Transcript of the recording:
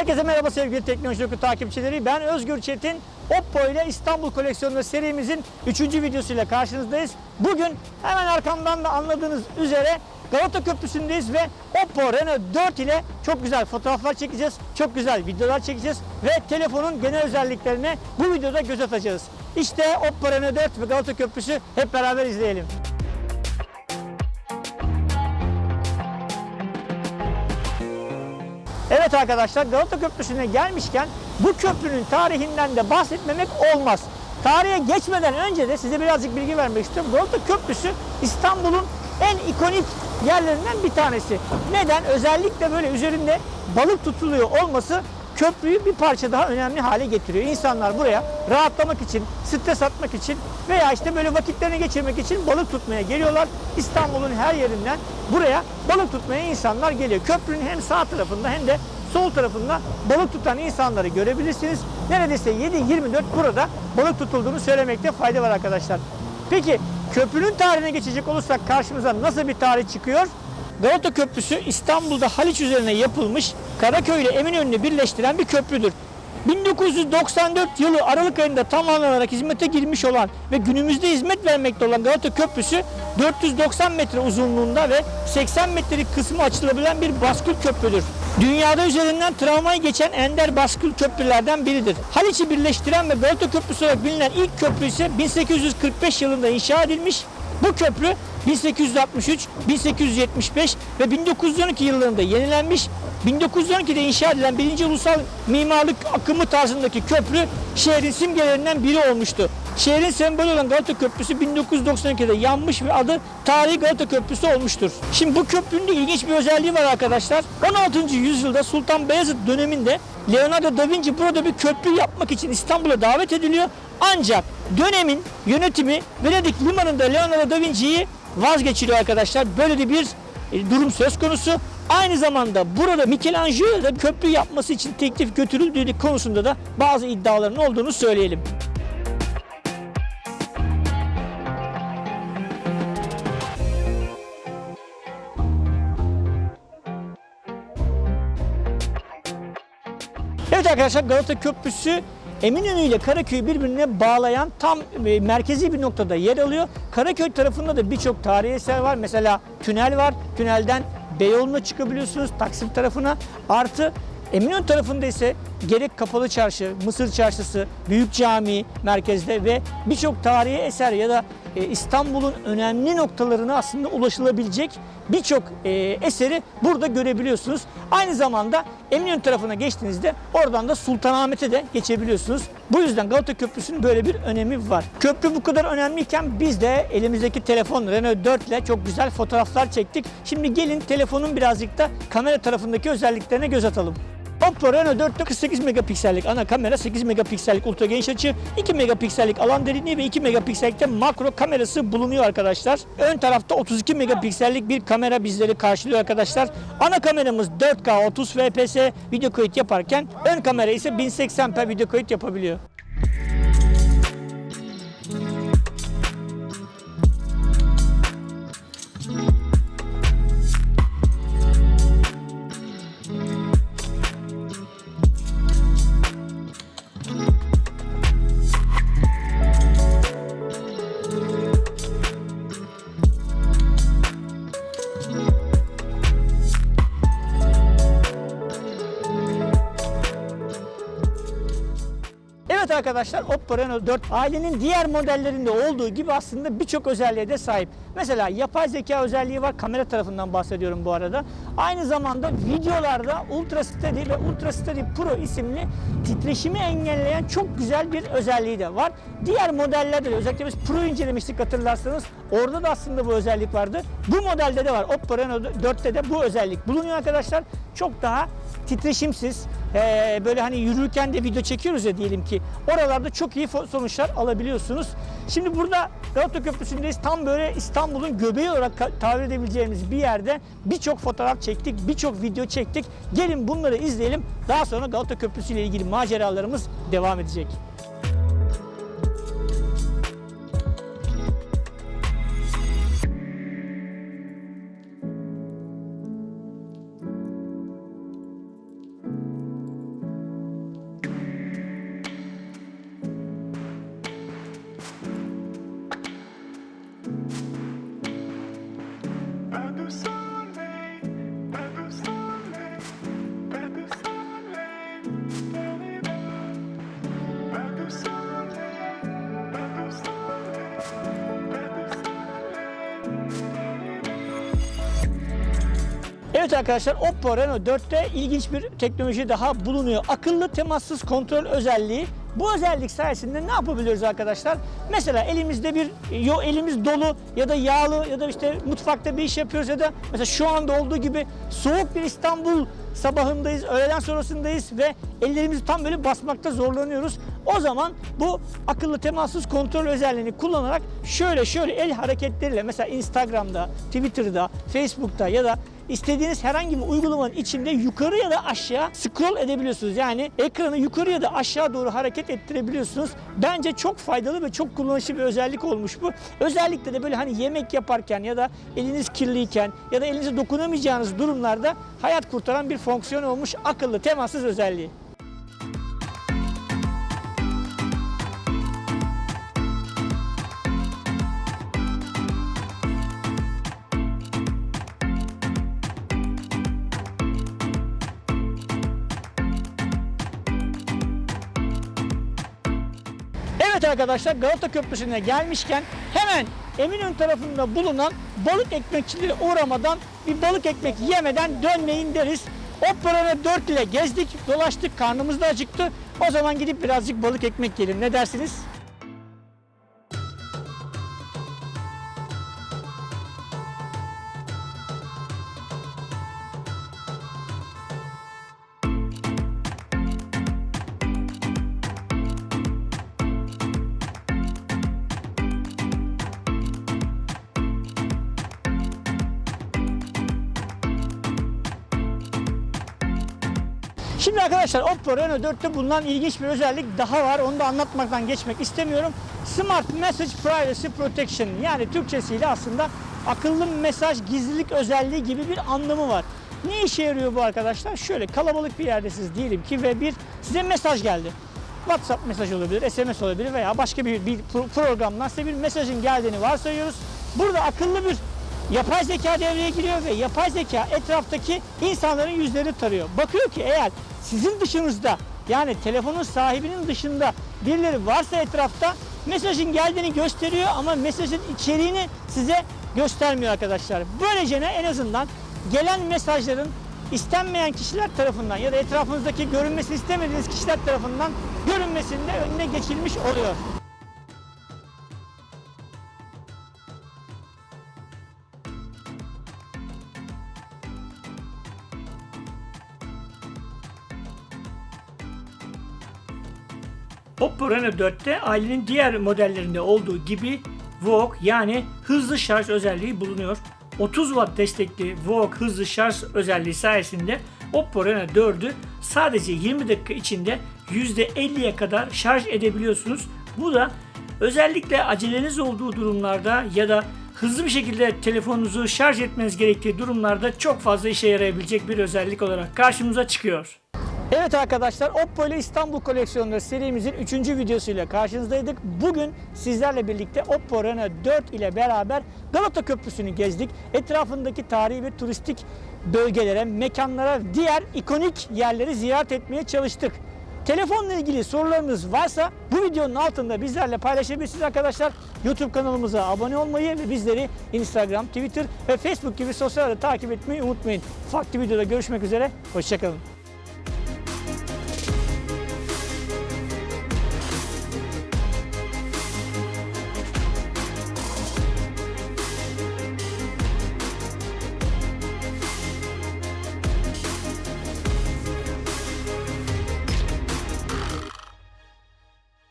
Herkese merhaba sevgili Teknoloji Oku takipçileri. Ben Özgür Çetin. Oppo ile İstanbul koleksiyonu serimizin 3. videosuyla karşınızdayız. Bugün hemen arkamdan da anladığınız üzere Galata Köprüsü'ndeyiz ve Oppo Reno 4 ile çok güzel fotoğraflar çekeceğiz. Çok güzel videolar çekeceğiz ve telefonun genel özelliklerine bu videoda göz atacağız. İşte Oppo Reno 4 ve Galata Köprüsü hep beraber izleyelim. Evet arkadaşlar Galata Köprüsü'ne gelmişken bu köprünün tarihinden de bahsetmemek olmaz. Tarihe geçmeden önce de size birazcık bilgi vermek istiyorum. Galata Köprüsü İstanbul'un en ikonik yerlerinden bir tanesi. Neden? Özellikle böyle üzerinde balık tutuluyor olması köprüyü bir parça daha önemli hale getiriyor. İnsanlar buraya rahatlamak için, stres atmak için veya işte böyle vakitlerini geçirmek için balık tutmaya geliyorlar. İstanbul'un her yerinden buraya balık tutmaya insanlar geliyor. Köprünün hem sağ tarafında hem de sol tarafında balık tutan insanları görebilirsiniz. Neredeyse 7-24 burada balık tutulduğunu söylemekte fayda var arkadaşlar. Peki köprünün tarihine geçecek olursak karşımıza nasıl bir tarih çıkıyor? Galata Köprüsü İstanbul'da Haliç üzerine yapılmış Karaköy ile Eminönü'nü birleştiren bir köprüdür. 1994 yılı Aralık ayında tamamlanarak hizmete girmiş olan ve günümüzde hizmet vermekte olan Galata Köprüsü 490 metre uzunluğunda ve 80 metrelik kısmı açılabilen bir baskül köprüdür. Dünyada üzerinden tramvay geçen ender baskül köprülerden biridir. Haliç'i birleştiren ve Galata Köprüsü olarak bilinen ilk köprü ise 1845 yılında inşa edilmiş. Bu köprü 1863, 1875 ve 1912 yıllarında yenilenmiş. 1912'de inşa edilen birinci ulusal mimarlık akımı tarzındaki köprü şehrin simgelerinden biri olmuştu. Şehrin sembolü olan Galata Köprüsü 1992'de yanmış ve adı Tarihi Galata Köprüsü olmuştur. Şimdi bu köprünün de ilginç bir özelliği var arkadaşlar. 16. yüzyılda Sultan Beyazıt döneminde Leonardo da Vinci burada bir köprü yapmak için İstanbul'a davet ediliyor. Ancak dönemin yönetimi Venedik limanında Leonardo da Vinci'yi vazgeçiriyor arkadaşlar. Böyle de bir e, durum söz konusu. Aynı zamanda burada Michelangelo da köprü yapması için teklif götürüldüğü konusunda da bazı iddiaların olduğunu söyleyelim. Arkadaşlar Galata Köprüsü Eminönü ile Karaköy'ü birbirine bağlayan tam e, merkezi bir noktada yer alıyor. Karaköy tarafında da birçok tarihi eser var. Mesela tünel var. Tünelden Beyoğlu'na çıkabiliyorsunuz Taksim tarafına. Artı Eminönü tarafında ise gerek Kapalı Çarşı, Mısır Çarşısı, Büyük Cami merkezde ve birçok tarihi eser ya da İstanbul'un önemli noktalarına aslında ulaşılabilecek birçok e, eseri burada görebiliyorsunuz. Aynı zamanda Eminönü tarafına geçtiğinizde oradan da Sultanahmet'e de geçebiliyorsunuz. Bu yüzden Galata Köprüsü'nün böyle bir önemi var. Köprü bu kadar önemliyken biz de elimizdeki telefon Renault 4 ile çok güzel fotoğraflar çektik. Şimdi gelin telefonun birazcık da kamera tarafındaki özelliklerine göz atalım. Oppo Reno 4'te 48 megapiksellik ana kamera, 8 megapiksellik ultra geniş açı, 2 megapiksellik alan derinliği ve 2 megapiksellikte makro kamerası bulunuyor arkadaşlar. Ön tarafta 32 megapiksellik bir kamera bizleri karşılıyor arkadaşlar. Ana kameramız 4K 30 fps video kayıt yaparken ön kamera ise 1080p video kayıt yapabiliyor. Evet arkadaşlar Oppo Reno 4 ailenin diğer modellerinde olduğu gibi aslında birçok özelliğe de sahip. Mesela yapay zeka özelliği var. Kamera tarafından bahsediyorum bu arada. Aynı zamanda videolarda Ultra Steady ve Ultra Steady Pro isimli titreşimi engelleyen çok güzel bir özelliği de var. Diğer modellerde de özellikle biz Pro incelemiştik hatırlarsanız. Orada da aslında bu özellik vardı. Bu modelde de var. Oppo Reno 4'te de bu özellik bulunuyor arkadaşlar. Çok daha titreşimsiz, ee, böyle hani yürürken de video çekiyoruz ya diyelim ki oralarda çok iyi sonuçlar alabiliyorsunuz. Şimdi burada Galata Köprüsü'ndeyiz. Tam böyle İstanbul'un göbeği olarak tabir edebileceğimiz bir yerde birçok fotoğraf çektik, birçok video çektik. Gelin bunları izleyelim. Daha sonra Galata Köprüsü ile ilgili maceralarımız devam edecek. Evet arkadaşlar Oppo Reno 4'te ilginç bir teknoloji daha bulunuyor. Akıllı temassız kontrol özelliği bu özellik sayesinde ne yapabiliyoruz arkadaşlar? Mesela elimizde bir yo elimiz dolu ya da yağlı ya da işte mutfakta bir iş yapıyoruz ya da mesela şu anda olduğu gibi soğuk bir İstanbul sabahındayız, öğleden sonrasındayız ve ellerimizi tam böyle basmakta zorlanıyoruz. O zaman bu akıllı temassız kontrol özelliğini kullanarak şöyle şöyle el hareketleriyle mesela Instagram'da, Twitter'da, Facebook'ta ya da istediğiniz herhangi bir uygulamanın içinde yukarı ya da aşağı scroll edebiliyorsunuz. Yani ekranı yukarı ya da aşağı doğru hareket ettirebiliyorsunuz. Bence çok faydalı ve çok kullanışlı bir özellik olmuş bu. Özellikle de böyle hani yemek yaparken ya da eliniz kirliyken ya da elinize dokunamayacağınız durumlarda hayat kurtaran bir fonksiyon olmuş akıllı temassız özelliği. Evet arkadaşlar Galata Köprüsü'ne gelmişken hemen Eminönü tarafında bulunan balık ekmekçilere uğramadan bir balık ekmek yemeden dönmeyin deriz. Opera 4 ile gezdik, dolaştık, karnımız da acıktı. O zaman gidip birazcık balık ekmek yiyelim. Ne dersiniz? Şimdi arkadaşlar Oppo Reno 4'te bulunan ilginç bir özellik daha var. Onu da anlatmaktan geçmek istemiyorum. Smart Message Privacy Protection yani Türkçesiyle aslında akıllı mesaj gizlilik özelliği gibi bir anlamı var. Ne işe yarıyor bu arkadaşlar? Şöyle kalabalık bir yerdesiniz diyelim ki ve bir size mesaj geldi. WhatsApp mesaj olabilir, SMS olabilir veya başka bir, bir pro- programdan size bir mesajın geldiğini varsayıyoruz. Burada akıllı bir Yapay zeka devreye giriyor ve yapay zeka etraftaki insanların yüzlerini tarıyor. Bakıyor ki eğer sizin dışınızda yani telefonun sahibinin dışında birileri varsa etrafta mesajın geldiğini gösteriyor ama mesajın içeriğini size göstermiyor arkadaşlar. Böylece ne en azından gelen mesajların istenmeyen kişiler tarafından ya da etrafınızdaki görünmesini istemediğiniz kişiler tarafından görünmesinde önüne geçilmiş oluyor. Reno 4'te ailenin diğer modellerinde olduğu gibi VOOC yani hızlı şarj özelliği bulunuyor. 30 Watt destekli VOOC hızlı şarj özelliği sayesinde Oppo Reno 4'ü sadece 20 dakika içinde %50'ye kadar şarj edebiliyorsunuz. Bu da özellikle aceleniz olduğu durumlarda ya da hızlı bir şekilde telefonunuzu şarj etmeniz gerektiği durumlarda çok fazla işe yarayabilecek bir özellik olarak karşımıza çıkıyor. Evet arkadaşlar Oppo ile İstanbul koleksiyonları serimizin 3. videosuyla karşınızdaydık. Bugün sizlerle birlikte Oppo Reno 4 ile beraber Galata Köprüsü'nü gezdik. Etrafındaki tarihi ve turistik bölgelere, mekanlara, diğer ikonik yerleri ziyaret etmeye çalıştık. Telefonla ilgili sorularınız varsa bu videonun altında bizlerle paylaşabilirsiniz arkadaşlar. YouTube kanalımıza abone olmayı ve bizleri Instagram, Twitter ve Facebook gibi sosyal takip etmeyi unutmayın. Farklı videoda görüşmek üzere. Hoşçakalın.